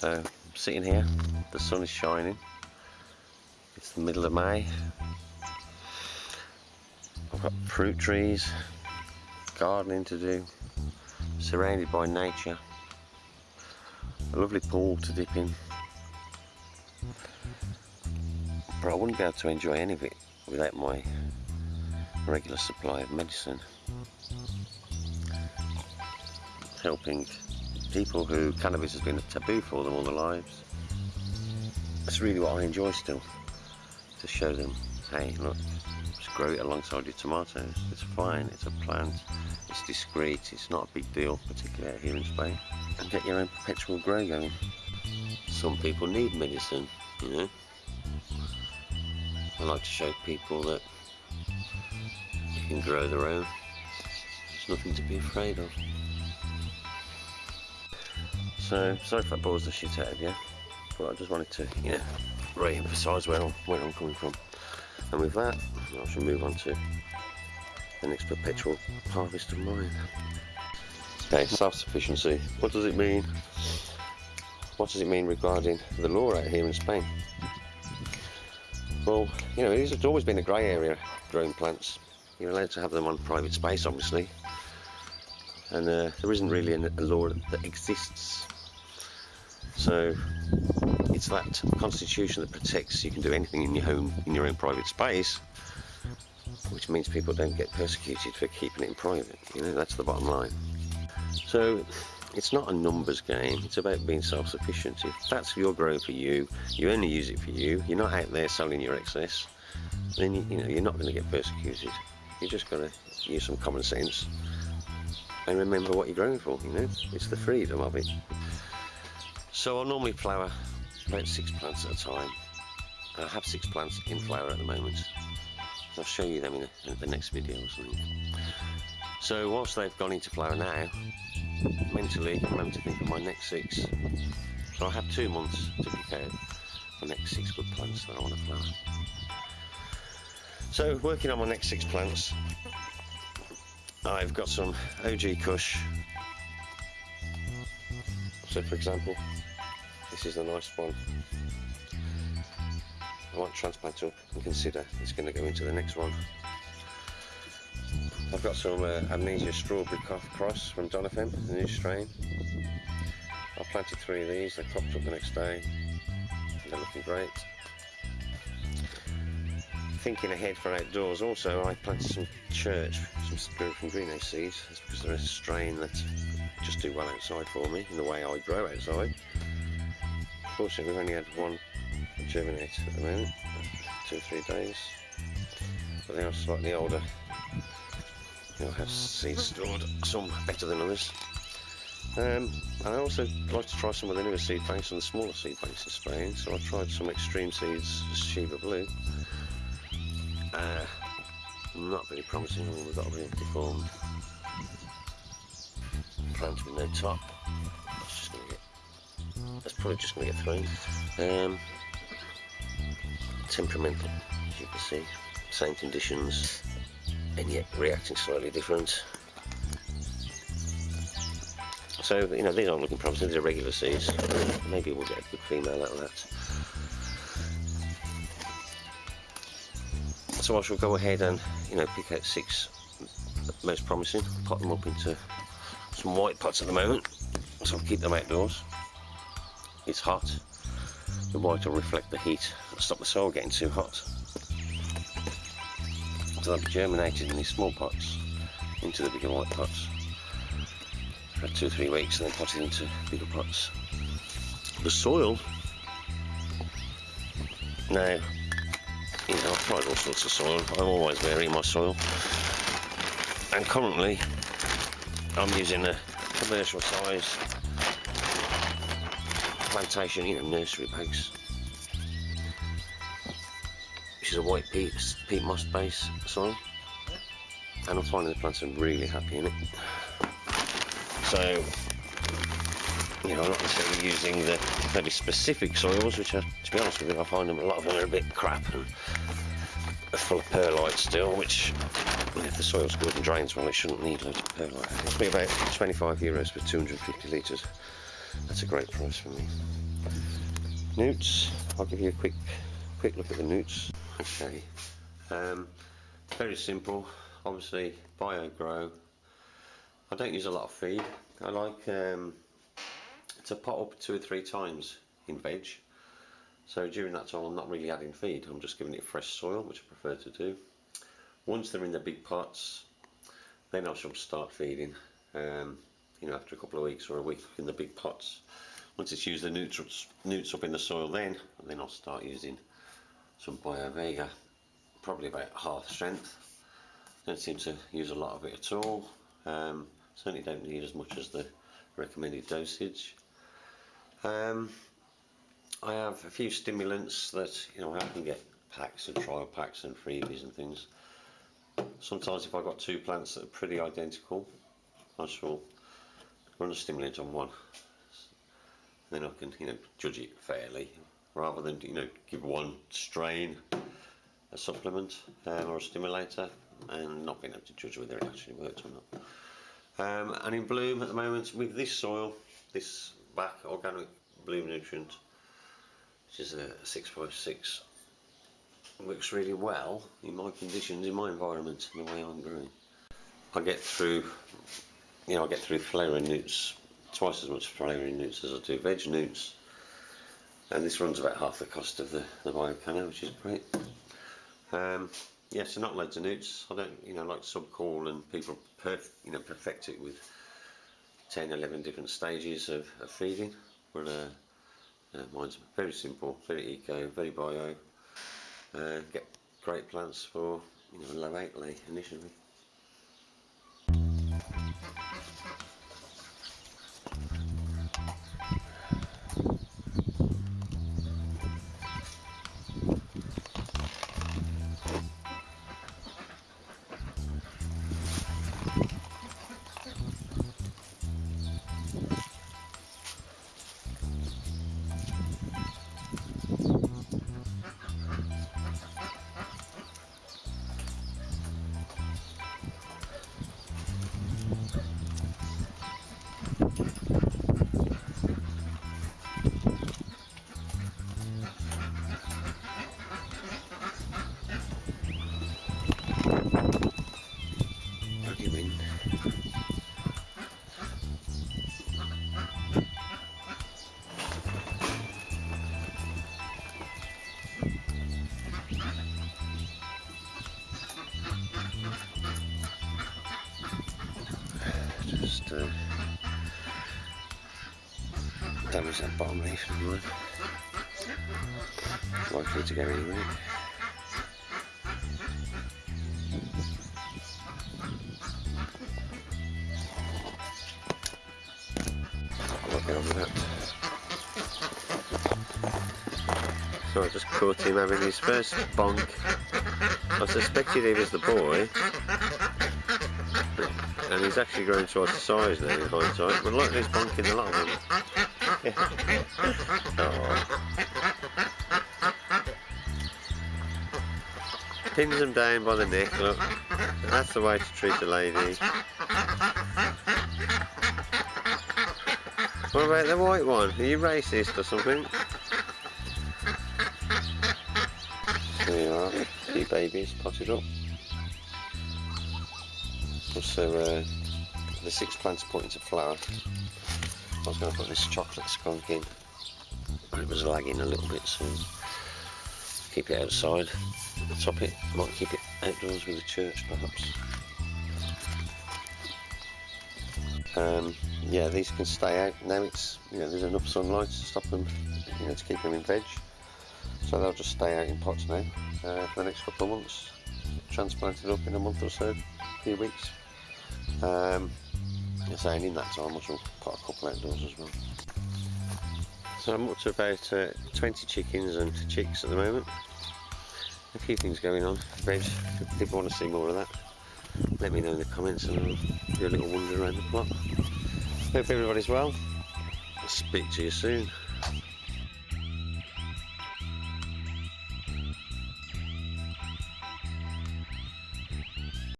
So I'm sitting here, the sun is shining. It's the middle of May. I've got fruit trees, gardening to do, surrounded by nature. A lovely pool to dip in. But I wouldn't be able to enjoy any of it without my regular supply of medicine. Helping people who cannabis has been a taboo for them all their lives. That's really what I enjoy still. To show them, hey look, just grow it alongside your tomatoes. It's fine, it's a plant, it's discreet, it's not a big deal, particularly out here in Spain. And get your own perpetual grow going. Some people need medicine, you know. I like to show people that you can grow their own. There's nothing to be afraid of. So, sorry if that bores the shit out of you, but I just wanted to, you know, re-emphasise where, I'm, where I'm coming from. And with that, I shall move on to the next perpetual harvest of mine. Okay, self-sufficiency. What does it mean? What does it mean regarding the law out here in Spain? Well, you know, it's always been a grey area, growing plants. You're allowed to have them on private space, obviously. And uh, there isn't really a law that exists. So it's that constitution that protects you can do anything in your home, in your own private space, which means people don't get persecuted for keeping it in private. You know, that's the bottom line. So it's not a numbers game, it's about being self-sufficient. If that's your grow for you, you only use it for you, you're not out there selling your excess, then you, you know, you're not going to get persecuted. You just got to use some common sense and remember what you're growing for, you know, it's the freedom of it. So I'll normally flower about six plants at a time. I have six plants in flower at the moment. I'll show you them in, in the next video or something. So whilst they've gone into flower now, mentally I'm having to think of my next six. So I have two months to pick out the next six good plants that I want to flower. So working on my next six plants, I've got some OG Kush. So for example, this is a nice one. I might transplant up and consider it's going to go into the next one. I've got some uh, Amnesia Strawberry Cross from Donovan, the new strain. I planted three of these, they popped up the next day. They're looking great. Thinking ahead for outdoors also, I planted some church, some spirit from greenhouse seeds. That's because they're a strain that just do well outside for me, in the way I grow outside. Fortunately, we've only had one germinate at the moment, two or three days. But they are slightly older You'll have seeds stored, some better than others. Um, I also like to try some of the newer seed banks and the smaller seed banks in Spain, so I tried some extreme seeds, Shiva Blue. Uh, not very promising, we've got a really deformed plant with no top. Probably just going to get thrown. Um, temperamental, as you can see, same conditions, and yet reacting slightly different. So, you know, these aren't looking promising, these are regular seeds. Maybe we'll get a good female out of that. So I shall go ahead and, you know, pick out six most promising, pot them up into some white pots at the moment, so I'll keep them outdoors. It's hot, the white will reflect the heat, stop the soil getting too hot. So they'll be germinated in these small pots into the bigger white pots. For two or three weeks and then potted into bigger pots. The soil, now, you know, I've tried all sorts of soil, I'm always vary my soil, and currently I'm using a commercial size plantation, you know, nursery bags which is a white peat, peat moss base soil and I'm finding the plants are really happy in it so you know I'm not necessarily using the very specific soils which are to be honest with you I find them a lot of them are a bit crap and full of perlite still which if the soil's good and drains well it shouldn't need loads of perlite. It's be about 25 euros for 250 litres that's a great price for me Newts, I'll give you a quick quick look at the newts. Okay, um, very simple. Obviously, bio grow. I don't use a lot of feed. I like um, to pot up two or three times in veg. So during that time, I'm not really adding feed. I'm just giving it fresh soil, which I prefer to do. Once they're in the big pots, then I shall start feeding. Um, you know, after a couple of weeks or a week in the big pots. Once it's used the nutrients, up in the soil then, then I'll start using some BioVega, probably about half strength. Don't seem to use a lot of it at all. Um, certainly don't need as much as the recommended dosage. Um, I have a few stimulants that you know I can get packs and trial packs and freebies and things. Sometimes if I've got two plants that are pretty identical, I shall run a stimulant on one. Then I can you know judge it fairly rather than you know give one strain a supplement um, or a stimulator and not being able to judge whether it actually works or not. Um, and in bloom at the moment with this soil, this back organic bloom nutrient, which is a 6.6, works really well in my conditions, in my environment, and the way I'm growing. I get through, you know, I get through flowering newts, twice as much flowering newts as I do veg newts, and this runs about half the cost of the, the BioCanna, which is great. Um, yeah, so not loads of newts. I don't, you know, like subcool and people, perf you know, perfect it with 10, 11 different stages of, of feeding. But uh, uh, mine's very simple, very eco, very bio. Uh, get great plants for, you know, low outlay initially. Uh, damage that and mine. Likely to go that. So I just caught him having his first bonk. I suspected he was the boy, and he's actually grown twice the size now in hindsight. But like this bonking a lot of them. Oh. Pins them down by the neck, look. That's the way to treat a lady. What about the white one? Are you racist or something? There you are, few babies potted up. Also, uh, the six plants put into flower. I was going to put this chocolate skunk in, but it was lagging a little bit, so keep it outside. Top it, might keep it outdoors with the church perhaps. Um, yeah, these can stay out. Now it's you know there's enough sunlight to stop them, you know, to keep them in veg. So they'll just stay out in pots now uh, for the next couple of months. Transplanted up in a month or so, a few weeks. Um, saying in that time I shall put a couple outdoors as well. So I'm up to about uh, 20 chickens and chicks at the moment. A few things going on. If people want to see more of that, let me know in the comments and I'll do a little wander around the plot. Hope everybody's well. I'll speak to you soon.